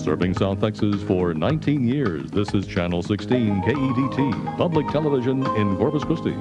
Serving South Texas for 19 years, this is Channel 16 KEDT public television in Corpus Christi.